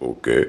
Okay.